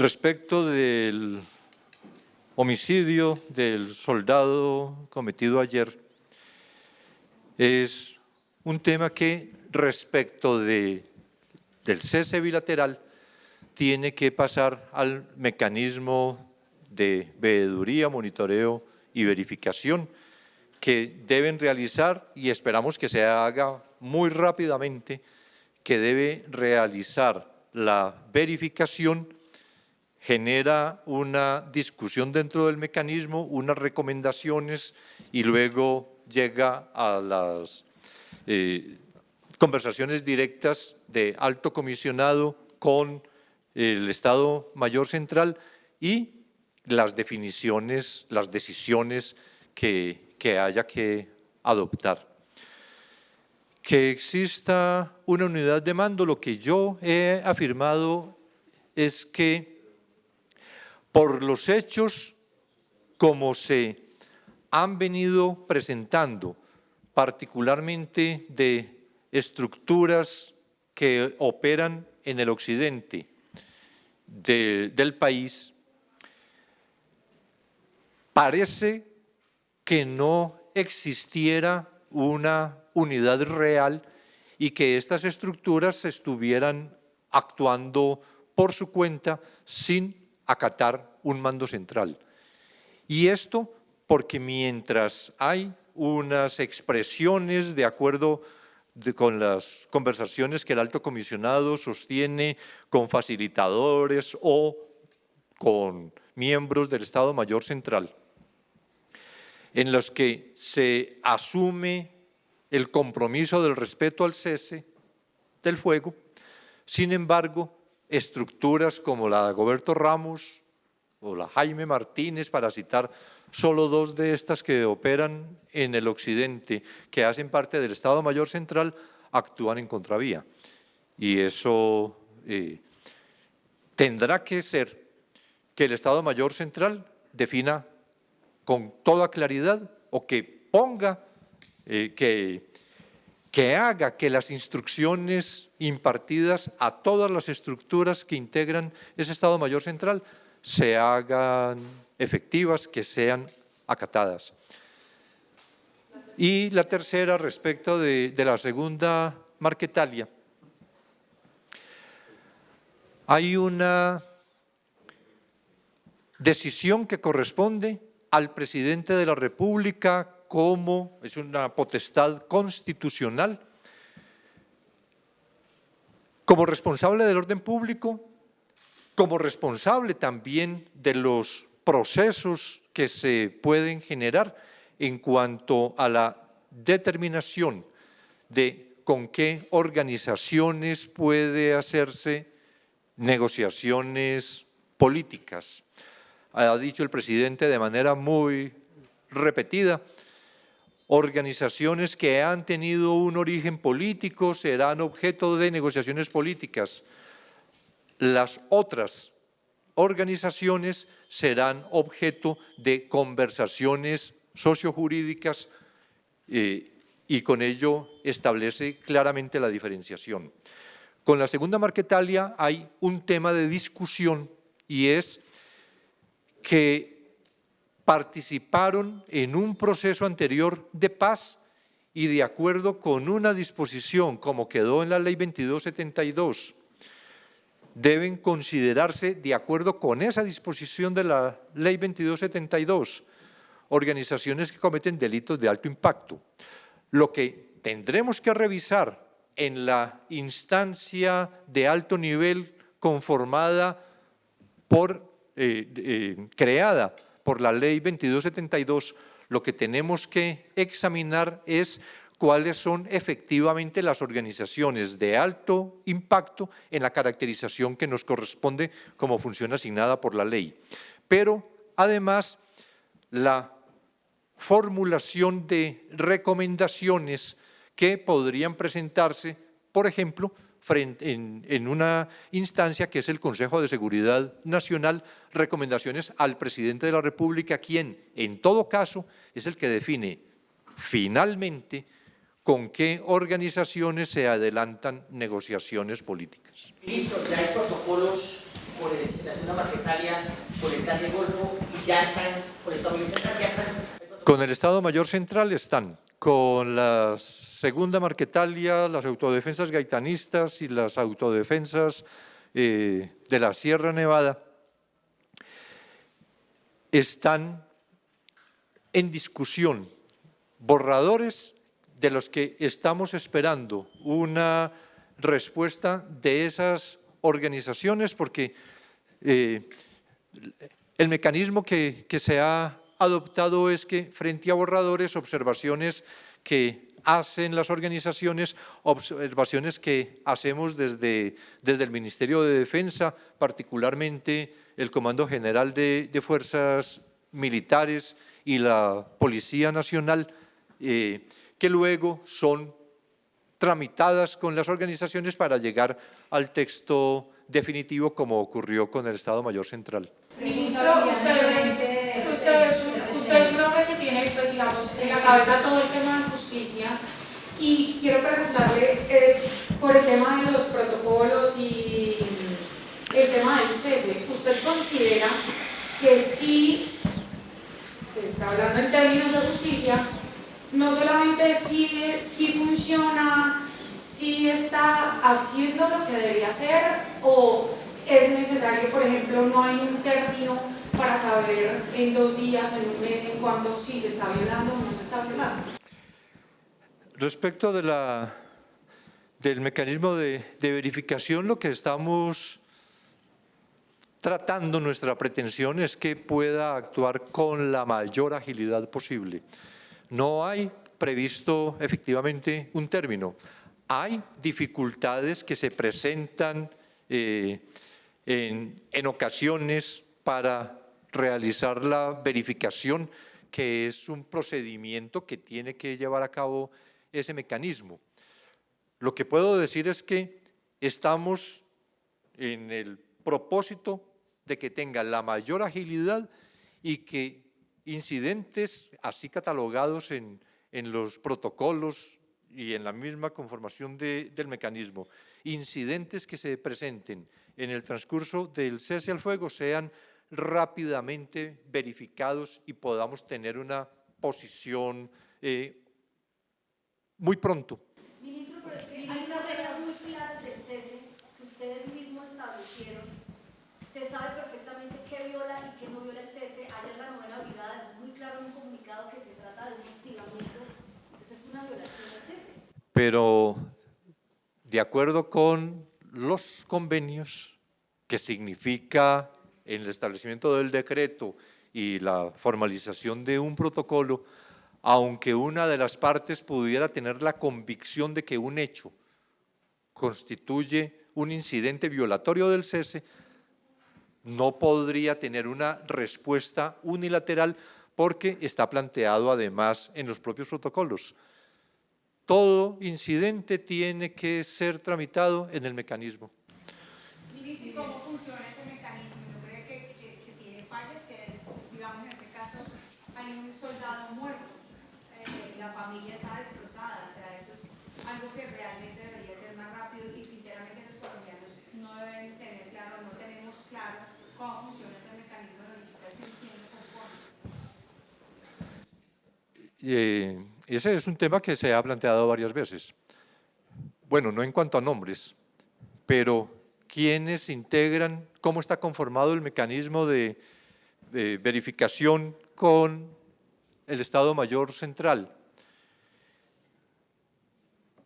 Respecto del homicidio del soldado cometido ayer, es un tema que respecto de, del cese bilateral tiene que pasar al mecanismo de veeduría, monitoreo y verificación que deben realizar y esperamos que se haga muy rápidamente, que debe realizar la verificación genera una discusión dentro del mecanismo, unas recomendaciones y luego llega a las eh, conversaciones directas de alto comisionado con el Estado Mayor Central y las definiciones, las decisiones que, que haya que adoptar. Que exista una unidad de mando, lo que yo he afirmado es que por los hechos como se han venido presentando, particularmente de estructuras que operan en el occidente del país, parece que no existiera una unidad real y que estas estructuras estuvieran actuando por su cuenta sin acatar un mando central. Y esto porque mientras hay unas expresiones de acuerdo con las conversaciones que el alto comisionado sostiene con facilitadores o con miembros del Estado Mayor Central, en los que se asume el compromiso del respeto al cese del fuego, sin embargo, estructuras como la de Goberto Ramos o la Jaime Martínez, para citar solo dos de estas que operan en el occidente, que hacen parte del Estado Mayor Central, actúan en contravía. Y eso eh, tendrá que ser que el Estado Mayor Central defina con toda claridad o que ponga, eh, que que haga que las instrucciones impartidas a todas las estructuras que integran ese Estado Mayor Central se hagan efectivas, que sean acatadas. Y la tercera, respecto de, la segunda Marquetalia. Hay una decisión que corresponde al presidente de la República como es una potestad constitucional, como responsable del orden público, como responsable también de los procesos que se pueden generar en cuanto a la determinación de con qué organizaciones puede hacerse negociaciones políticas. Ha dicho el presidente de manera muy repetida organizaciones que han tenido un origen político serán objeto de negociaciones políticas. Las otras organizaciones serán objeto de conversaciones sociojurídicas eh, y con ello establece claramente la diferenciación. Con la segunda Marquetalia hay un tema de discusión y es que participaron en un proceso anterior de paz y de acuerdo con una disposición como quedó en la ley 2272, deben considerarse de acuerdo con esa disposición de la ley 2272, organizaciones que cometen delitos de alto impacto. Lo que tendremos que revisar en la instancia de alto nivel conformada por, eh, eh, creada por la ley 2272, lo que tenemos que examinar es cuáles son efectivamente las organizaciones de alto impacto en la caracterización que nos corresponde como función asignada por la ley. Pero además la formulación de recomendaciones que podrían presentarse, por ejemplo, en, una instancia que es el Consejo de Seguridad Nacional, recomendaciones al presidente de la República, quien en todo caso es el que define finalmente con qué organizaciones se adelantan negociaciones políticas. Ministro, ¿ya hay protocolos por el, la por el plan de Golfo, y ya están, por el Estado Mayor Central, ya están... Con el Estado Mayor Central están, con la segunda Marquetalia, las autodefensas gaitanistas y las autodefensas eh, de la Sierra Nevada, están en discusión borradores de los que estamos esperando una respuesta de esas organizaciones porque eh, el mecanismo que, que se ha adoptado es que frente a borradores, observaciones que hacen las organizaciones, observaciones que hacemos desde, desde el Ministerio de Defensa, particularmente el Comando General de, Fuerzas Militares y la Policía Nacional, eh, que luego son tramitadas con las organizaciones para llegar al texto definitivo como ocurrió con el Estado Mayor Central es, usted es un hombre que pues, digamos, en la cabeza todo el tema de justicia y quiero preguntarle eh, por el tema de los protocolos y el tema del cese. ¿Usted considera que sí, pues, hablando en términos de justicia, no solamente si, si funciona, si está haciendo lo que debería hacer o es necesario, por ejemplo, no hay un término para saber en dos días, en un mes, en cuándo si se está violando o no se está violando. Respecto de la, del mecanismo de, de verificación, lo que estamos tratando, nuestra pretensión es que pueda actuar con la mayor agilidad posible. No hay previsto efectivamente un término. Hay dificultades que se presentan eh, en, en ocasiones para realizar la verificación, que es un procedimiento que tiene que llevar a cabo ese mecanismo. Lo que puedo decir es que estamos en el propósito de que tenga la mayor agilidad y que incidentes así catalogados en, en los protocolos y en la misma conformación de, del mecanismo, incidentes que se presenten en el transcurso del cese al fuego sean rápidamente verificados y podamos tener una posición eh, muy pronto. Ministro, pero es que hay unas reglas muy claras del cese que ustedes mismos establecieron. Se sabe perfectamente qué viola y qué no viola el cese. Ayer la novena brigada dejó muy claro en un comunicado que se trata de un hostigamiento. Entonces es una violación del cese. Pero de acuerdo con los convenios, que significa en el establecimiento del decreto y la formalización de un protocolo, aunque una de las partes pudiera tener la convicción de que un hecho constituye un incidente violatorio del cese, no podría tener una respuesta unilateral porque está planteado además en los propios protocolos. Todo incidente tiene que ser tramitado en el mecanismo. Ministro, ¿y cómo funciona ese mecanismo? ¿No cree que, que, que tiene fallas? Que es, digamos, en ese caso, hay un soldado muerto, eh, la familia está destrozada, o sea, eso es algo que realmente debería ser más rápido y sinceramente los colombianos no deben tener claro, no tenemos claro cómo funciona ese mecanismo de verificación, quién lo compone. Eh, ese es un tema que se ha planteado varias veces. Bueno, no en cuanto a nombres, pero quiénes integran, cómo está conformado el mecanismo de, de verificación con el Estado Mayor Central.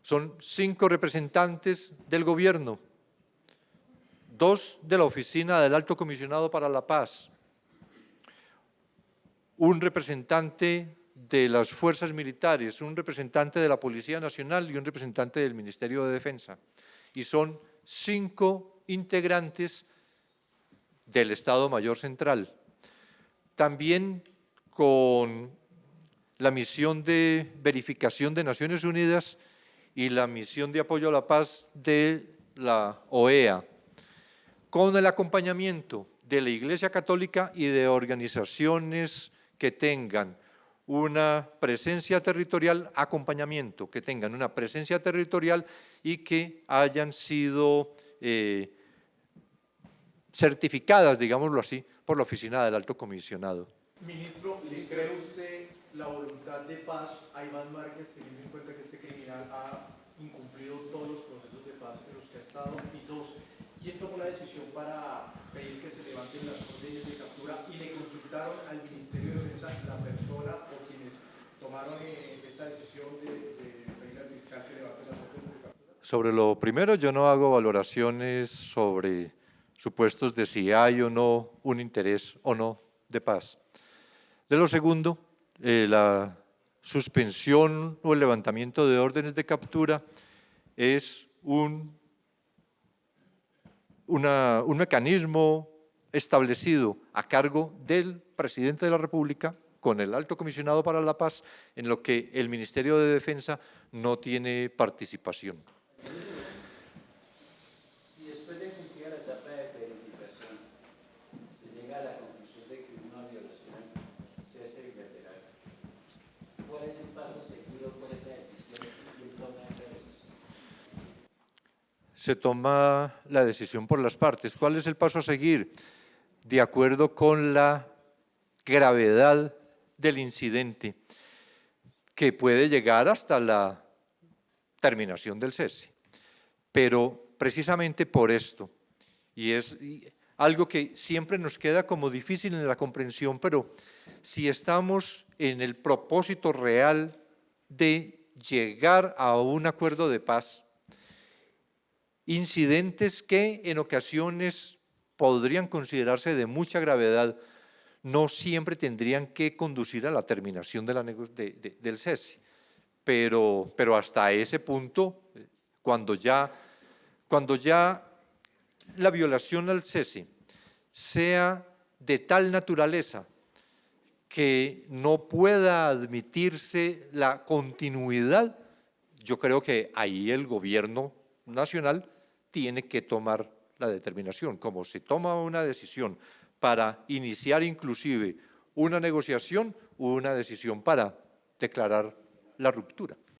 Son cinco representantes del gobierno, dos de la Oficina del Alto Comisionado para la Paz, un representante de las fuerzas militares, un representante de la Policía Nacional y un representante del Ministerio de Defensa. Y son cinco integrantes del Estado Mayor Central. También con la misión de verificación de Naciones Unidas y la misión de apoyo a la paz de la OEA, con el acompañamiento de la Iglesia Católica y de organizaciones que tengan una presencia territorial, acompañamiento, que tengan una presencia territorial y que hayan sido eh, certificadas, digámoslo así, por la oficina del alto comisionado. Ministro, ¿le cree usted la voluntad de paz a Iván Márquez teniendo en cuenta que este criminal ha incumplido todos los procesos de paz en los que ha estado? Y dos, ¿quién tomó la decisión para pedir que se levanten las órdenes de captura y le consultaron al Ministerio de Defensa la persona o quienes tomaron eh, esa decisión de, de pedir al fiscal que levante las órdenes de captura? Sobre lo primero, yo no hago valoraciones sobre supuestos de si hay o no un interés o no de paz. De lo segundo, eh, la suspensión o el levantamiento de órdenes de captura es un, un mecanismo establecido a cargo del presidente de la República con el alto comisionado para la paz, en lo que el Ministerio de Defensa no tiene participación. Si después de cumplir la etapa de verificación se llega a la conclusión de que una violación cese bilateral, ¿cuál es el paso a seguir o cuál es la decisión y quién toma esa decisión? Se toma la decisión por las partes. ¿Cuál es el paso a seguir? De acuerdo con la gravedad del incidente, que puede llegar hasta la terminación del cese. Pero precisamente por esto, y es algo que siempre nos queda como difícil en la comprensión, pero si estamos en el propósito real de llegar a un acuerdo de paz, incidentes que en ocasiones podrían considerarse de mucha gravedad, no siempre tendrían que conducir a la terminación del cese. Pero, pero hasta ese punto, cuando ya, cuando ya la violación al cese sea de tal naturaleza que no pueda admitirse la continuidad, yo creo que ahí el gobierno nacional tiene que tomar la determinación. Como se toma una decisión para iniciar inclusive una negociación, una decisión para declarar la ruptura.